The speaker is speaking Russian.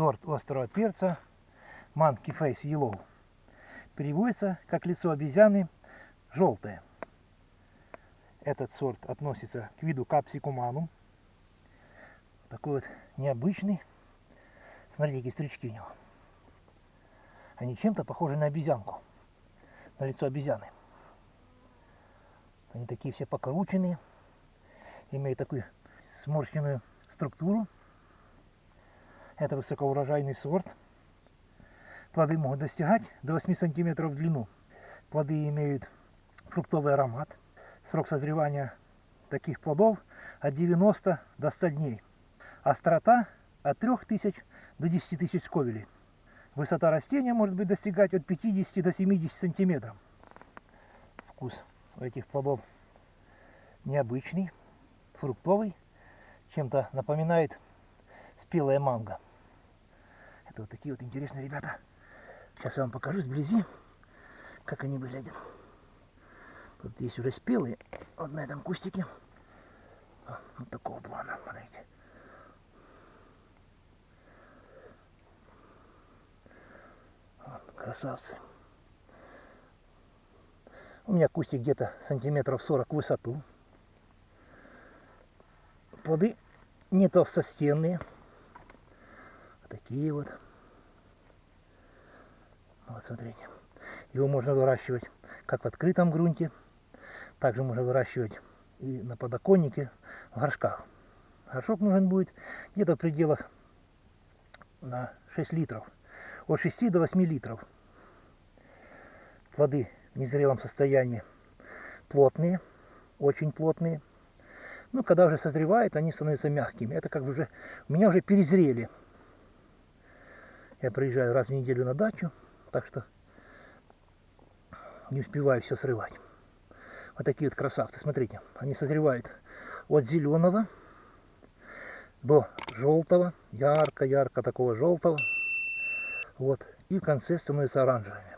сорт острого перца Monkey Face Yellow. Переводится как лицо обезьяны желтое. Этот сорт относится к виду капсикуману. Такой вот необычный. Смотрите, какие стрички у него. Они чем-то похожи на обезьянку, на лицо обезьяны. Они такие все покрученные, имеют такую сморщенную структуру. Это высокоурожайный сорт. Плоды могут достигать до 8 сантиметров в длину. Плоды имеют фруктовый аромат. Срок созревания таких плодов от 90 до 100 дней. Острота от 3000 до 10 тысяч сковелей. Высота растения может быть достигать от 50 до 70 сантиметров. Вкус у этих плодов необычный, фруктовый, чем-то напоминает спелая манго. Это вот такие вот интересные ребята. Сейчас я вам покажу сблизи, как они выглядят. Тут есть уже спелые, вот на этом кустике. Вот такого плана, смотрите. Вот, красавцы. У меня кустик где-то сантиметров 40 в высоту. Плоды не толстостенные. Такие вот. Вот смотрите. Его можно выращивать как в открытом грунте, также можно выращивать и на подоконнике в горшках. Горшок нужен будет где-то в пределах на 6 литров. От 6 до 8 литров. Плоды в незрелом состоянии плотные, очень плотные. Ну, когда уже созревает, они становятся мягкими. Это как бы уже, у меня уже перезрели. Я приезжаю раз в неделю на дачу, так что не успеваю все срывать. Вот такие вот красавцы, смотрите, они созревают от зеленого до желтого, ярко-ярко такого желтого. Вот, и в конце становятся оранжевыми.